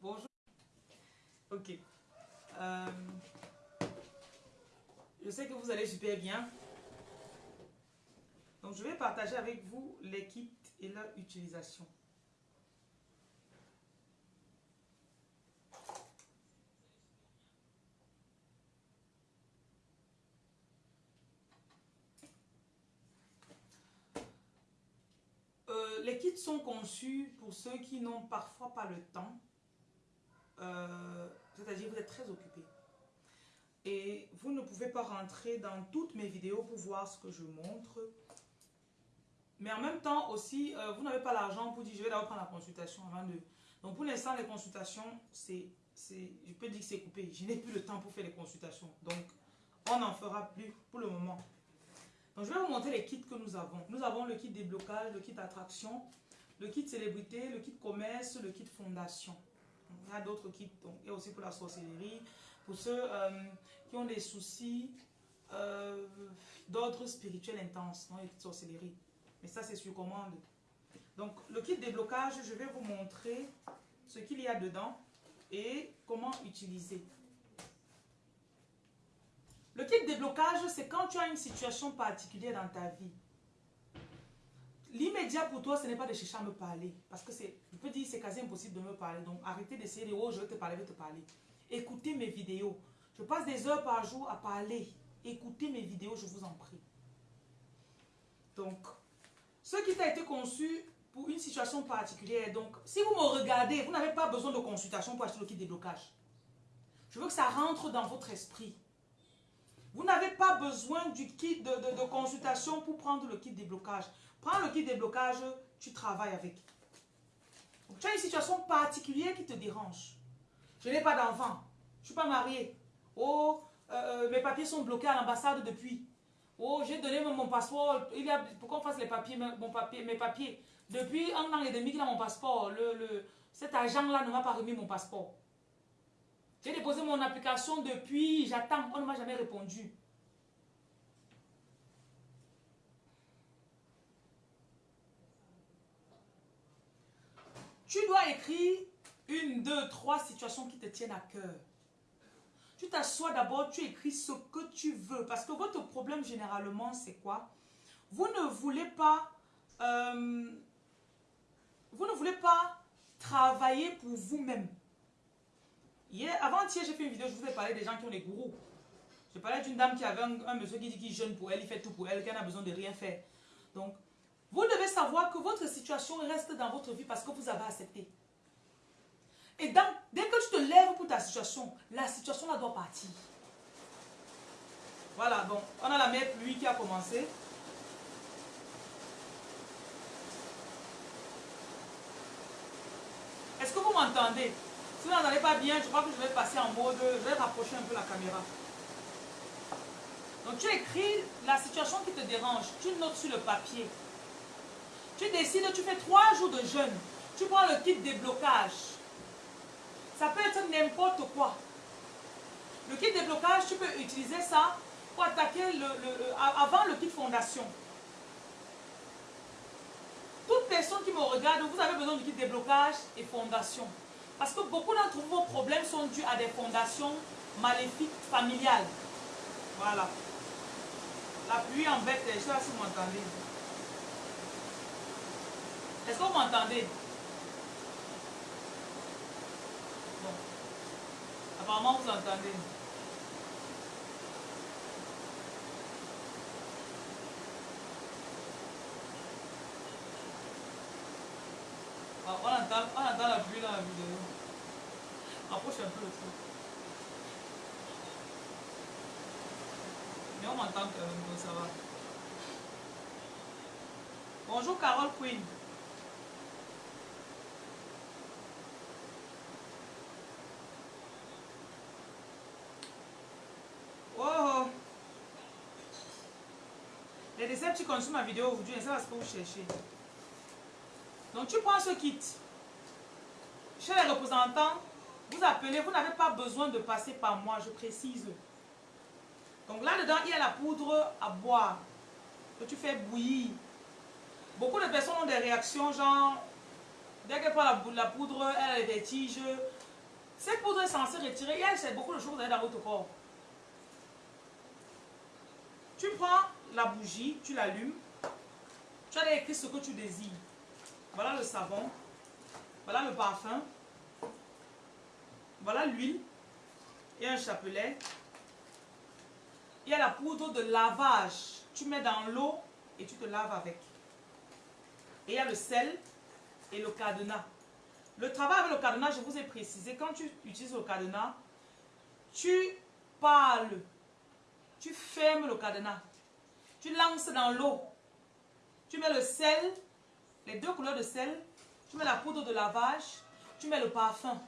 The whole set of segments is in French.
Bonjour. Ok. Euh, je sais que vous allez super bien. Donc, je vais partager avec vous les kits et leur utilisation. Euh, les kits sont conçus pour ceux qui n'ont parfois pas le temps. Euh, c'est-à-dire vous êtes très occupé. Et vous ne pouvez pas rentrer dans toutes mes vidéos pour voir ce que je montre. Mais en même temps aussi, euh, vous n'avez pas l'argent pour dire je vais d'abord prendre la consultation avant de... Donc pour l'instant, les consultations, c'est, je peux dire que c'est coupé. Je n'ai plus le temps pour faire les consultations. Donc on n'en fera plus pour le moment. Donc, je vais vous montrer les kits que nous avons. Nous avons le kit déblocage, le kit attraction, le kit célébrité, le kit commerce, le kit fondation. Il y a d'autres kits, donc, et aussi pour la sorcellerie, pour ceux euh, qui ont des soucis euh, d'ordre spirituel intense, non, les kits sorcellerie. Mais ça, c'est sur commande. Donc, le kit déblocage, je vais vous montrer ce qu'il y a dedans et comment utiliser. Le kit déblocage, c'est quand tu as une situation particulière dans ta vie. L'immédiat pour toi, ce n'est pas de chercher à me parler. Parce que c'est, je peux dire, c'est quasi impossible de me parler. Donc, arrêtez d'essayer de, oh, je vais te parler, je vais te parler. Écoutez mes vidéos. Je passe des heures par jour à parler. Écoutez mes vidéos, je vous en prie. Donc, ce qui a été conçu pour une situation particulière. Donc, si vous me regardez, vous n'avez pas besoin de consultation pour acheter le kit déblocage. Je veux que ça rentre dans votre esprit. Vous n'avez pas besoin du kit de, consultation pour prendre le kit déblocage. Prends le kit déblocage, tu travailles avec. tu as une situation particulière qui te dérange. Je n'ai pas d'enfant. Je ne suis pas mariée. Oh, euh, mes papiers sont bloqués à l'ambassade depuis. Oh, j'ai donné mon passeport. Il y a, fasse les papiers, mon mes papiers. Depuis un an et demi qu'il a mon passeport. Le, le, cet agent-là ne m'a pas remis mon passeport. J'ai déposé mon application depuis, j'attends, on ne m'a jamais répondu. Tu dois écrire une, deux, trois situations qui te tiennent à cœur. Tu t'assois d'abord, tu écris ce que tu veux. Parce que votre problème généralement, c'est quoi? Vous ne voulez pas... Euh, vous ne voulez pas travailler pour vous-même. Hier, avant-hier, j'ai fait une vidéo, je vous ai parlé des gens qui ont des gourous. Je parlais d'une dame qui avait un, monsieur qui dit qu'il jeûne pour elle, il fait tout pour elle, qu'elle n'a besoin de rien faire. Donc, vous devez savoir que votre situation reste dans votre vie parce que vous avez accepté. Et donc, dès que tu te lèves pour ta situation, la situation là doit partir. Voilà, bon, on a la mère pluie qui a commencé. Est-ce que vous m'entendez? Si vous n'entendez pas bien, je crois que je vais passer en mode, je vais rapprocher un peu la caméra. Donc tu écris la situation qui te dérange, tu notes sur le papier. Tu décides, tu fais trois jours de jeûne. Tu prends le kit déblocage. Ça peut être n'importe quoi. Le kit déblocage, tu peux utiliser ça pour attaquer avant le kit fondation. Toute personne qui me regarde, vous avez besoin du kit déblocage et fondation. Parce que beaucoup d'entre vos problèmes sont dus à des fondations maléfiques familiales. Voilà. La pluie embête, je sais pas si vous m'entendez. Est-ce que vous m'entendez Bon. Apparemment, vous entendez. Ah, on entend, on la pluie dans la vidéo. Approche un peu le truc. Mais on m'entend quand même, ça va. Bonjour Carole Queen. Oh Les tu consomment ma vidéo aujourd'hui, ça va ce que vous cherchez. Donc tu prends ce kit. Chez les représentants, vous appelez, vous n'avez pas besoin de passer par moi, je précise. Donc là-dedans, il y a la poudre à boire que tu fais bouillir. Beaucoup de personnes ont des réactions genre Dès qu'elle prend la, poudre, elle a les vertiges. Cette poudre est censée retirer. Et elle, c'est beaucoup de choses dans votre corps. Tu prends la bougie, tu l'allumes. Tu as écrit ce que tu désires. Voilà le savon. Voilà le parfum. Voilà l'huile. Et un chapelet. Il y a la poudre de lavage. Tu mets dans l'eau et tu te laves avec. Et il y a le sel et le cadenas. Le travail avec le cadenas, je vous ai précisé, quand tu utilises le cadenas, tu parles, tu fermes le cadenas, tu lances dans l'eau, tu mets le sel, les deux couleurs de sel, tu mets la poudre de lavage, tu mets le parfum.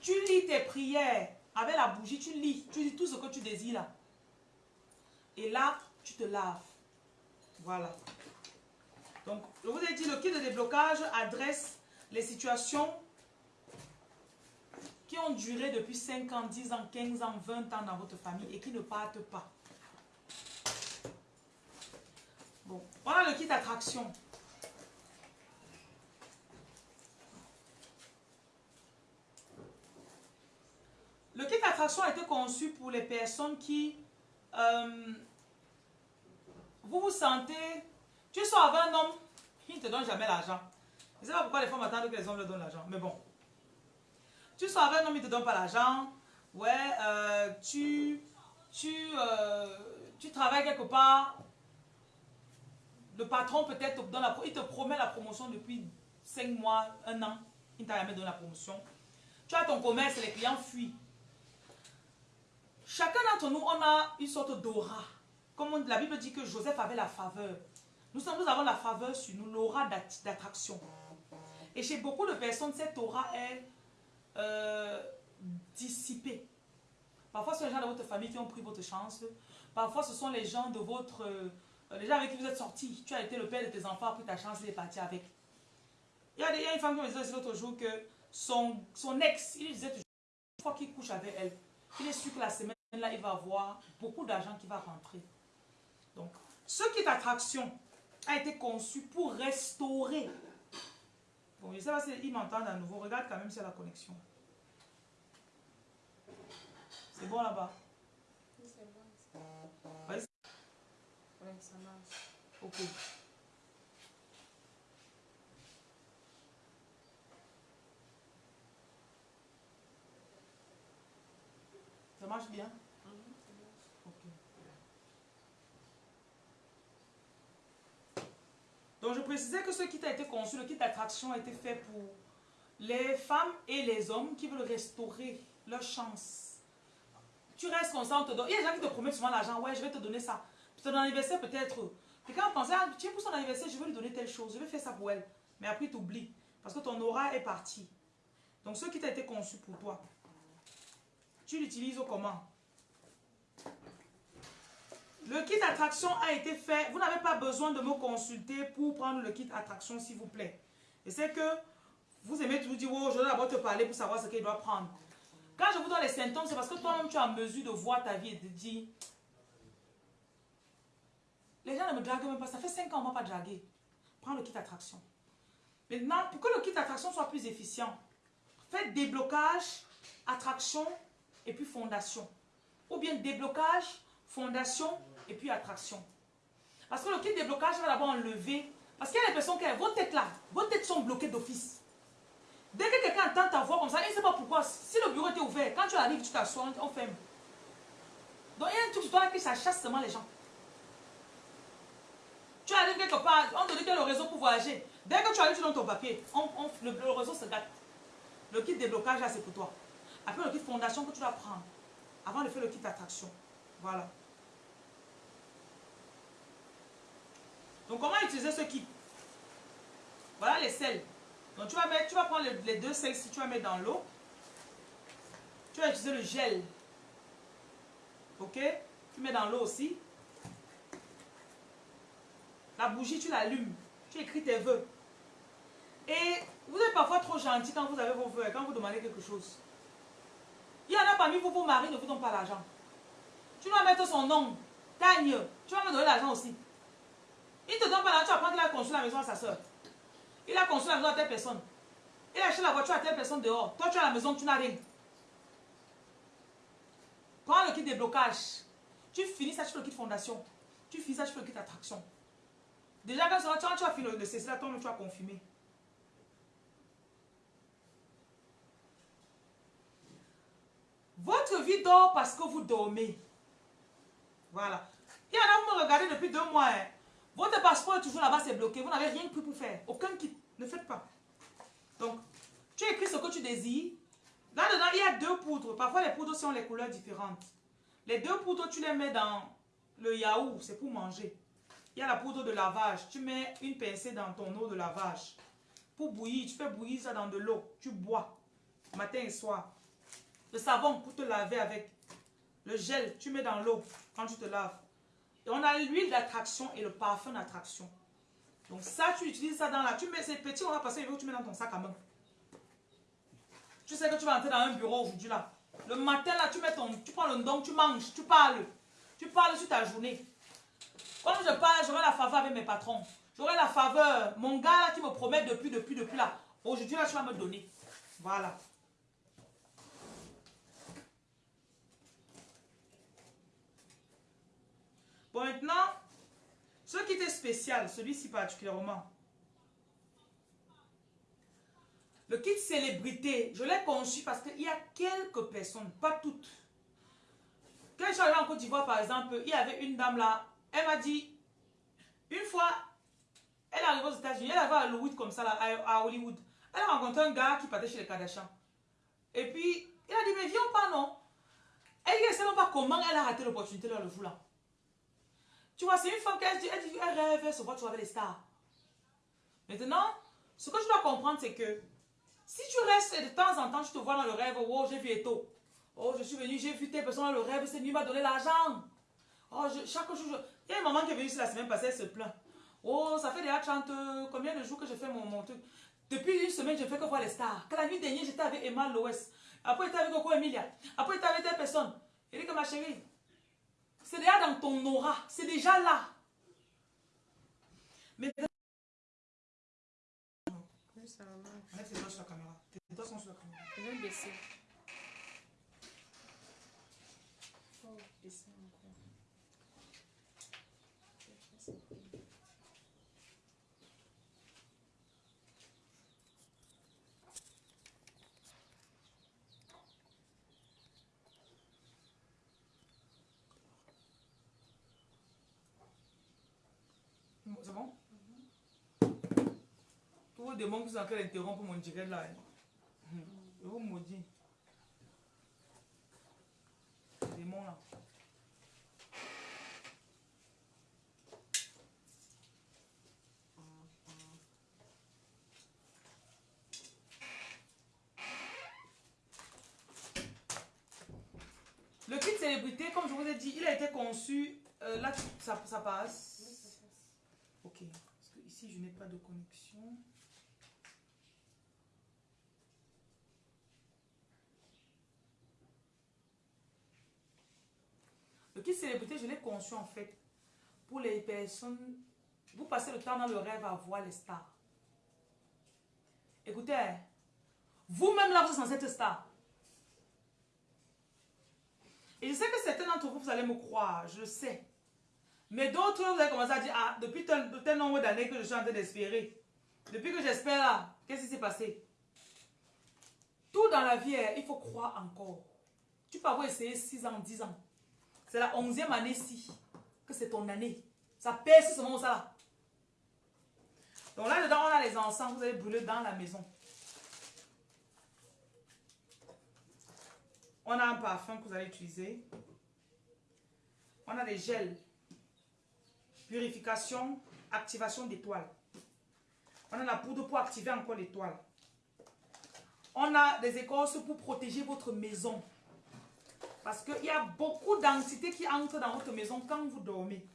Tu lis tes prières avec la bougie, tu lis, tu dis tout ce que tu désires là. Et là, tu te laves. Voilà. Donc, je vous ai dit, le kit de déblocage adresse les situations qui ont duré depuis 5 ans, 10 ans, 15 ans, 20 ans dans votre famille et qui ne partent pas. Bon, voilà le kit attraction. Le kit attraction a été conçu pour les personnes qui... Euh, vous vous sentez... Tu sors avec un homme, il ne te donne jamais l'argent. Je ne sais pas pourquoi les femmes attendent que les hommes leur donnent l'argent, mais bon. Tu sors avec un homme, il ne te donne pas l'argent. Ouais, euh, tu, tu, euh, tu travailles quelque part. Le patron peut-être il te promet la promotion depuis 5 mois, 1 an. Il ne t'a jamais donné la promotion. Tu as ton commerce, les clients fuient. Chacun d'entre nous, on a une sorte d'aura. Comme la Bible dit que Joseph avait la faveur. Nous, avons la faveur sur nous, l'aura d'attraction. Et chez beaucoup de personnes, cette aura est euh, dissipée. Parfois, ce sont les gens de votre famille qui ont pris votre chance. Parfois, ce sont les gens de votre... Euh, les gens avec qui vous êtes sortis. Tu as été le père de tes enfants, pris ta chance est parti avec. Il y, a, une femme qui me disait l'autre jour que son, ex, il disait toujours, une fois qu'il couche avec elle, il est sûr que la semaine là, il va avoir beaucoup d'argent qui va rentrer. Donc, ce qui est attraction a été conçu pour restaurer. Bon, je sais pas s'ils m'entendent à nouveau. Regarde quand même a la connexion. C'est bon là-bas ça marche. Ok. Ça marche bien? Donc je précisais que ce kit a été conçu, le kit d'attraction a été fait pour les femmes et les hommes qui veulent restaurer leur chance. Tu restes comme ça, on te donne. Il y a des gens qui te promettent souvent l'argent, ouais, je vais te donner ça. Ton anniversaire peut-être. Quelqu'un pensait, ah, tiens, pour son anniversaire, je vais lui donner telle chose, je vais faire ça pour elle. Mais après, tu oublies. Parce que ton aura est parti. Donc ce qui a été conçu pour toi, tu l'utilises comment? Le kit attraction a été fait. Vous n'avez pas besoin de me consulter pour prendre le kit attraction, s'il vous plaît. Et c'est que vous aimez toujours dire, oh, je dois d'abord te parler pour savoir ce qu'il doit prendre. Quand je vous donne les symptômes, c'est parce que toi-même, tu es en mesure de voir ta vie et de dire, les gens ne me draguent même pas. Ça fait 5 ans, on ne m'a pas dragué. Prends le kit attraction. Maintenant, pour que le kit attraction soit plus efficient, faites déblocage, attraction et puis fondation. Ou bien déblocage, fondation et puis attraction. Parce que le kit déblocage va d'abord enlever. Parce qu'il y a des personnes qui, vos têtes là, vos têtes sont bloquées d'office. Dès que quelqu'un entend ta voix comme ça, il ne sait pas pourquoi. Si le bureau était ouvert, quand tu arrives, tu t'assois, on ferme. Donc il y a un truc sur toi qui chasse seulement les gens. Tu arrives quelque part, on te dit que le réseau pour voyager. Dès que tu arrives, tu donnes ton papier. le, réseau se gâte. Le kit déblocage là, c'est pour toi. Après, le kit fondation que tu dois prendre avant de faire le kit d'attraction. Voilà. Donc, comment utiliser ce kit? Voilà les sels. Donc, tu vas, mettre, tu vas prendre les, deux sels si tu vas mettre dans l'eau. Tu vas utiliser le gel. Ok? Tu mets dans l'eau aussi. La bougie, tu l'allumes. Tu écris tes vœux. Et vous êtes parfois trop gentil quand vous avez vos vœux, quand vous demandez quelque chose. Il y en a parmi vous, vos maris ne vous donnent pas l'argent. Tu dois mettre son nom. Gagne. Tu vas me donner l'argent aussi. Il te donne pas l'argent, tu vas prendre la construire la maison à sa soeur. Il a construit la maison à telle personne. Il a acheté la voiture à telle personne dehors. Toi, tu as la maison, tu n'as rien. Prends le kit déblocage. Tu finis ça, tu fais le kit fondation. Tu finis ça, tu fais le kit attraction. Déjà, quand tu, as fini là, toi, tu as confirmé. Votre vie dort parce que vous dormez. Voilà. Il y en a, vous me regardez depuis deux mois. Hein. Votre passeport est toujours là-bas, c'est bloqué. Vous n'avez rien pris pour faire. Aucun kit. Ne faites pas. Donc, tu écris ce que tu désires. Là-dedans, il y a deux poudres. Parfois, les poudres sont les couleurs différentes. Les deux poudres, tu les mets dans le yaourt. C'est pour manger. Il y a la poudre de lavage. Tu mets une pincée dans ton eau de lavage. Pour bouillir, tu fais bouillir ça dans de l'eau. Tu bois. Matin et soir. Le savon pour te laver avec. Le gel, tu mets dans l'eau quand tu te laves. Et on a l'huile d'attraction et le parfum d'attraction. Donc ça, tu utilises ça dans la... Tu mets ces petits, on va passer, tu mets dans ton sac à main. Tu sais que tu vas entrer dans un bureau aujourd'hui là. Le matin là, tu mets ton... Tu prends le don, tu manges, tu parles. Tu parles sur ta journée. Quand je parle, j'aurai la faveur avec mes patrons. J'aurai la faveur. Mon gars là qui me promet depuis, depuis, depuis là. Aujourd'hui là, tu vas me donner. Voilà. Bon, maintenant, ce qui était spécial, celui-ci particulièrement. Le kit célébrité, je l'ai conçu parce qu'il y a quelques personnes, pas toutes. Quand je suis arrivé en Côte d'Ivoire, par exemple, il y avait une dame là, elle m'a dit, une fois, elle est arrivée aux États-Unis, elle avait à Hollywood comme ça, à Hollywood. Elle a rencontré un gars qui partait chez les Kardashians. Et puis, il a dit, mais viens pas, non. Elle ne sait même pas comment elle a raté l'opportunité là, le jour là. Tu vois, c'est une femme qui dit, elle, dit, elle rêve, se voit toujours avec les stars. Maintenant, ce que je dois comprendre, c'est que si tu restes de temps en temps, tu te vois dans le rêve, oh, j'ai vu Eto. Oh, je suis venu, j'ai vu telle personne dans le rêve, c'est lui m'a donné l'argent. Oh, chaque jour, il y a un maman qui est venue la semaine passée, elle se plaint. Oh, ça fait déjà 30, combien de jours que je fais mon, mon truc? Depuis une semaine, je fais que voir les stars. Quand la nuit dernière, j'étais avec Emma Loes. Après, j'étais avec Coco Emilia. Après, j'étais avec telle personne. Il dit que ma chérie, c'est déjà dans ton aura. C'est déjà là. Mais... Oui, ça va. Mets tes doigts sur la caméra. Tes doigts sont sur la caméra. Je vais baisser. Faut baisser encore. C'est bon? Tous vos démons qui sont en train d'interrompre mon direct là. hein. Je vous maudis. Démons là. Le kit célébrité, comme je vous ai dit, il a été conçu. euh, là, ça, ça passe. Parce que ici, je n'ai pas de connexion. Le kit célébrité, je l'ai conçu en fait pour les personnes. Vous passez le temps dans le rêve à voir les stars. Écoutez, vous-même là, vous êtes censé être star. Et je sais que certains d'entre vous, vous allez me croire, je le sais. Mais d'autres, vous allez commencer à dire, ah, depuis tel, tel nombre d'années que je suis en train d'espérer. Depuis que j'espère là, qu'est-ce qui s'est passé? Tout dans la vie, il faut croire encore. Tu peux avoir essayé 6 ans, 10 ans. C'est la 11e année-ci que c'est ton année. Ça perce ce moment là. Donc là-dedans, on a les encens vous allez brûler dans la maison. On a un parfum que vous allez utiliser. On a des gels. Purification, activation d'étoiles. On a la poudre pour activer encore l'étoile. On a des écorces pour protéger votre maison. Parce qu'il y a beaucoup d'entités qui entrent dans votre maison quand vous dormez.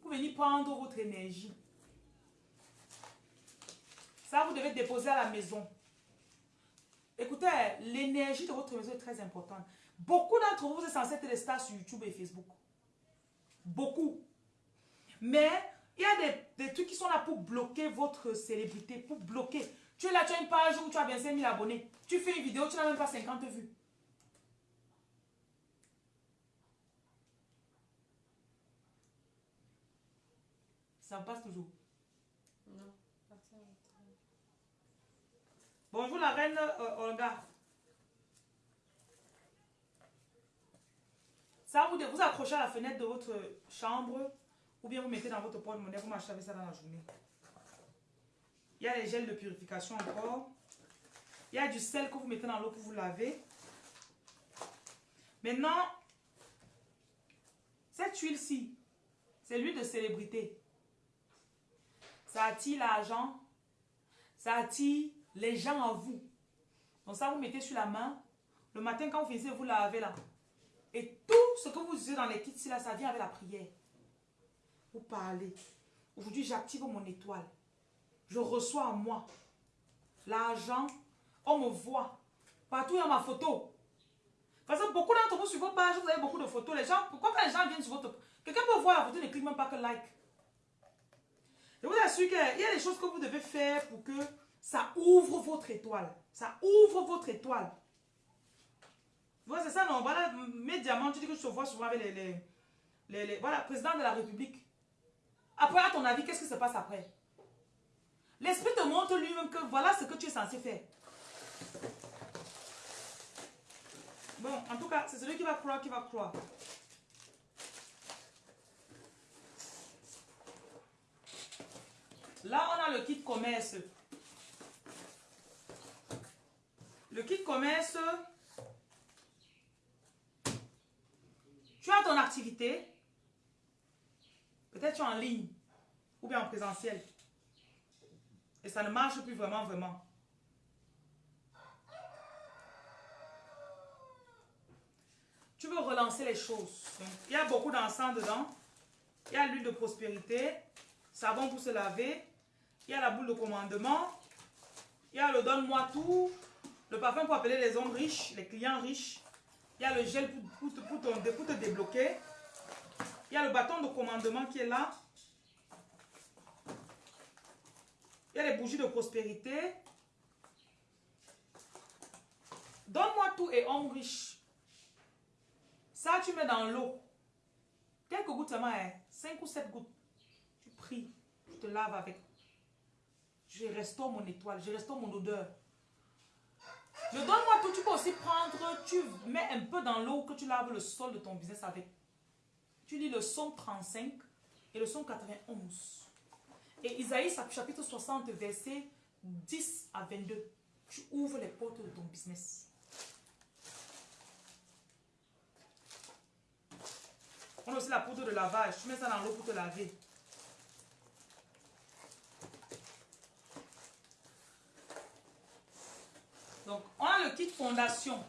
Pour venir prendre votre énergie. Ça, vous devez déposer à la maison. Écoutez, l'énergie de votre maison est très importante. Beaucoup d'entre vous, vous êtes censés être des stars sur YouTube et Facebook. Beaucoup. Mais Il y a des, des trucs qui sont là pour bloquer votre célébrité, pour bloquer. Tu es là, tu as une page où tu as bien 5000 abonnés. Tu fais une vidéo, tu n'as même pas 50 vues. Ça passe toujours. Non. Bonjour la reine euh, Olga. Ça, vous, vous accrochez à la fenêtre de votre chambre ou bien vous mettez dans votre porte-monnaie, vous marchez avec ça dans la journée. Il y a les gels de purification encore. Il y a du sel que vous mettez dans l'eau pour vous laver. Maintenant, cette huile-ci, c'est l'huile de célébrité. Ça attire l'argent. Ça attire les gens à vous. Donc ça, vous mettez sur la main. Le matin, quand vous finissez, vous lavez là. Et tout ce que vous utilisez dans les kits, là, ça vient avec la prière. Vous parlez. Aujourd'hui, j'active mon étoile. Je reçois en moi l'argent. On me voit. Partout, il y a ma photo. Parce que beaucoup d'entre vous, sur vos pages, vous avez beaucoup de photos. Les gens, pourquoi quand les gens viennent sur votre... Quelqu'un peut voir la photo, ne clique même pas que like. Je vous assure qu'il y a des choses que vous devez faire pour que ça ouvre votre étoile. Ça ouvre votre étoile. C'est ça, non? Voilà, mes diamants, tu dis que je te vois souvent avec les, les- les- Voilà, président de la République. Après, à ton avis, qu'est-ce qui se passe après? L'esprit te montre lui-même que voilà ce que tu es censé faire. Bon, en tout cas, c'est celui qui va croire qui va croire. Là, on a le kit commerce. Le kit commerce, tu as ton activité, peut-être tu es en ligne ou bien en présentiel, et ça ne marche plus vraiment, vraiment. Tu veux relancer les choses. Il y a beaucoup d'encens dedans. Il y a l'huile de prospérité, savon pour se laver, il y a la boule de commandement, il y a le donne-moi tout, le parfum pour appeler les hommes riches, les clients riches, il y a le gel pour, pour pour pour te débloquer, il y a le bâton de commandement qui est là, il y a les bougies de prospérité. Donne-moi tout et homme riche. Ça, tu mets dans l'eau. Quelques gouttes seulement, 5 ou 7 gouttes. Tu pries, tu te laves avec. Je restaure mon étoile, je restaure mon odeur. Je donne-moi tout, tu peux aussi prendre, tu mets un peu dans l'eau que tu laves le sol de ton business avec. Tu lis le psaume 35 et le psaume 91. Et Isaïe chapitre 60, verset 10 à 22. Tu ouvres les portes de ton business. On a aussi la poudre de lavage. Tu mets ça dans l'eau pour te laver. Donc, on a le kit fondation.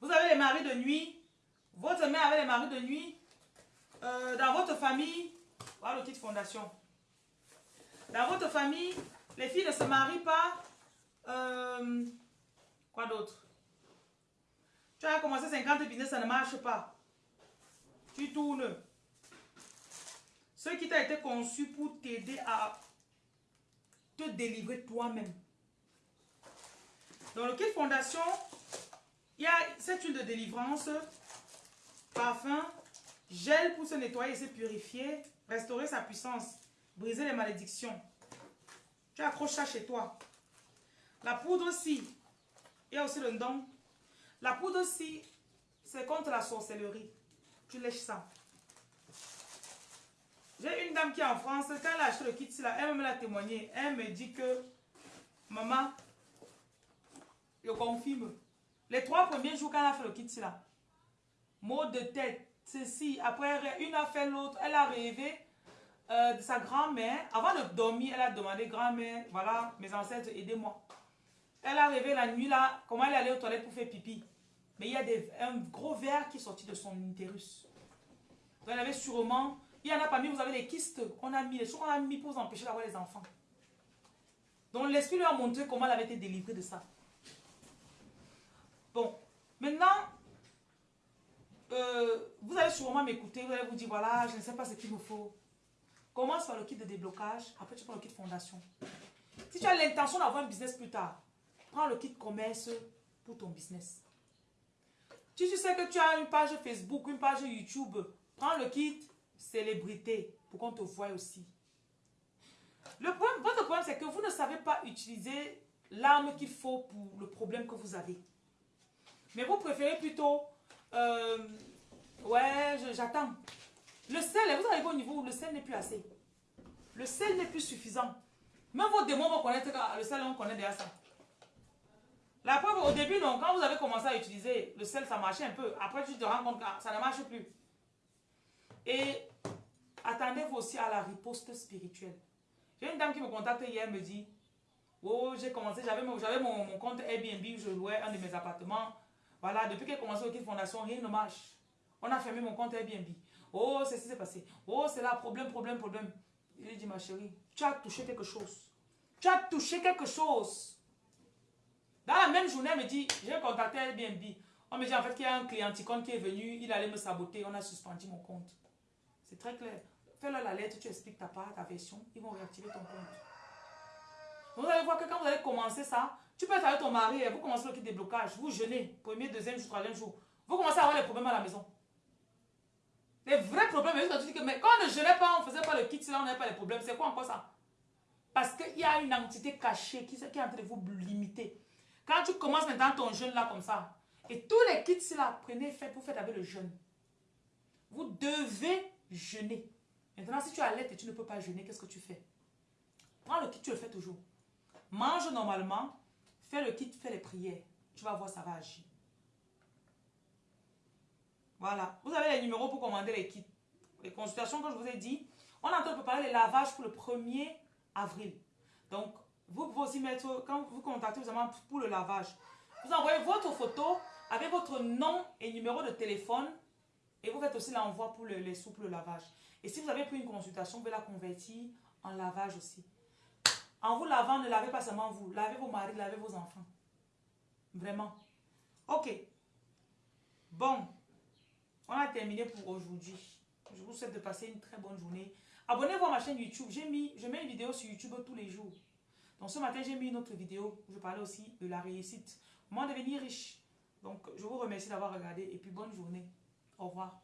Vous avez les maris de nuit. Votre mère avait les maris de nuit. Euh, dans votre famille, voilà le kit fondation. Dans votre famille, les filles ne se marient pas. Euh, quoi d'autre? Tu as commencé 50 business, ça ne marche pas. Tu tournes. Ce qui t'a été conçu pour t'aider à te délivrer toi-même. Dans le kit fondation, il y a cette huile de délivrance, parfum, gel pour se nettoyer et se purifier, restaurer sa puissance, briser les malédictions. Tu accroches ça chez toi. La poudre aussi, il y a aussi le don. La poudre aussi, c'est contre la sorcellerie. Tu lèches ça. J'ai une dame qui est en France, quand elle a acheté le kit, elle me l'a témoigné. Elle me dit que, maman, je confirme. Les trois premiers jours, quand elle a fait le kit, là, mot de tête, ceci, après, une a fait l'autre, elle a rêvé euh, de sa grand-mère. Avant de dormir, elle a demandé, grand-mère, voilà, mes ancêtres, aidez-moi. Elle a rêvé la nuit, là, comment elle allait aux toilettes pour faire pipi. Mais il y a des, un gros verre qui est sorti de son utérus. Donc, elle avait sûrement, il y en a parmi, vous avez les kystes qu'on a mis, les choses qu'on a mis pour vous empêcher d'avoir les enfants. Donc l'esprit lui a montré comment elle avait été délivrée de ça. Bon, maintenant, euh, vous allez sûrement m'écouter, vous allez vous dire, voilà, je ne sais pas ce qu'il me faut. Commence par le kit de déblocage, après tu prends le kit fondation. Si tu as l'intention d'avoir un business plus tard, prends le kit commerce pour ton business. Si tu sais que tu as une page Facebook, une page YouTube, prends le kit célébrité pour qu'on te voie aussi. Le problème, votre problème, c'est que vous ne savez pas utiliser l'arme qu'il faut pour le problème que vous avez. Mais vous préférez plutôt, euh, ouais, j'attends. Le sel, vous arrivez au niveau où le sel n'est plus assez. Le sel n'est plus suffisant. Même vos démons vont connaître le sel, on connaît déjà ça. La preuve, au début, non, quand vous avez commencé à utiliser le sel, ça marchait un peu. Après, tu te rends compte que ça ne marche plus. Et aussi à la riposte spirituelle. J'ai une dame qui me contacte hier, me dit, oh, j'ai commencé, j'avais mon, mon, compte Airbnb où je louais un de mes appartements. Voilà, depuis qu'elle a commencé au Fondation, rien ne marche. On a fermé mon compte Airbnb. Oh, c'est ce qui s'est passé. Oh, c'est là, problème, problème, problème. Il dit, ma chérie, tu as touché quelque chose. Tu as touché quelque chose. Dans la même journée, elle me dit, j'ai contacté Airbnb. On me dit en fait qu'il y a un client qui est venu, il allait me saboter, on a suspendu mon compte. C'est très clair. Fais-leur la lettre, tu expliques ta part, ta version, ils vont réactiver ton compte. Vous allez voir que quand vous allez commencer ça, tu peux être avec ton mari, vous commencez le kit déblocage, vous jeûnez, premier, deuxième jour, troisième jour. Vous commencez à avoir les problèmes à la maison. Les vrais problèmes, mais quand on ne jeûnait pas, on ne faisait pas le kit, là on n'avait pas les problèmes. C'est quoi encore ça? Parce qu'il y a une entité cachée qui, qui est en train de vous limiter. Quand tu commences maintenant ton jeûne là comme ça, et tous les kits là, prenez, faites, vous faites avec le jeûne. Vous devez jeûner. Maintenant, si tu as l'aide et tu ne peux pas jeûner, qu'est-ce que tu fais? Prends le kit, tu le fais toujours. Mange normalement, fais le kit, fais les prières. Tu vas voir, ça va agir. Voilà. Vous avez les numéros pour commander les kits. Les consultations que je vous ai dit. On est en train de préparer les lavages pour le 1er avril. Donc, vous pouvez aussi mettre, quand vous contactez vous pour le lavage, vous envoyez votre photo avec votre nom et numéro de téléphone et vous faites aussi l'envoi pour les sous pour le lavage. Et si vous avez pris une consultation, vous pouvez la convertir en lavage aussi. En vous lavant, ne lavez pas seulement vous. Lavez vos maris, lavez vos enfants. Vraiment. Ok. Bon. On a terminé pour aujourd'hui. Je vous souhaite de passer une très bonne journée. Abonnez-vous à ma chaîne YouTube. Mis, je mets une vidéo sur YouTube tous les jours. Donc ce matin, j'ai mis une autre vidéo où je parlais aussi de la réussite. Comment devenir riche. Donc je vous remercie d'avoir regardé et puis bonne journée. Au revoir.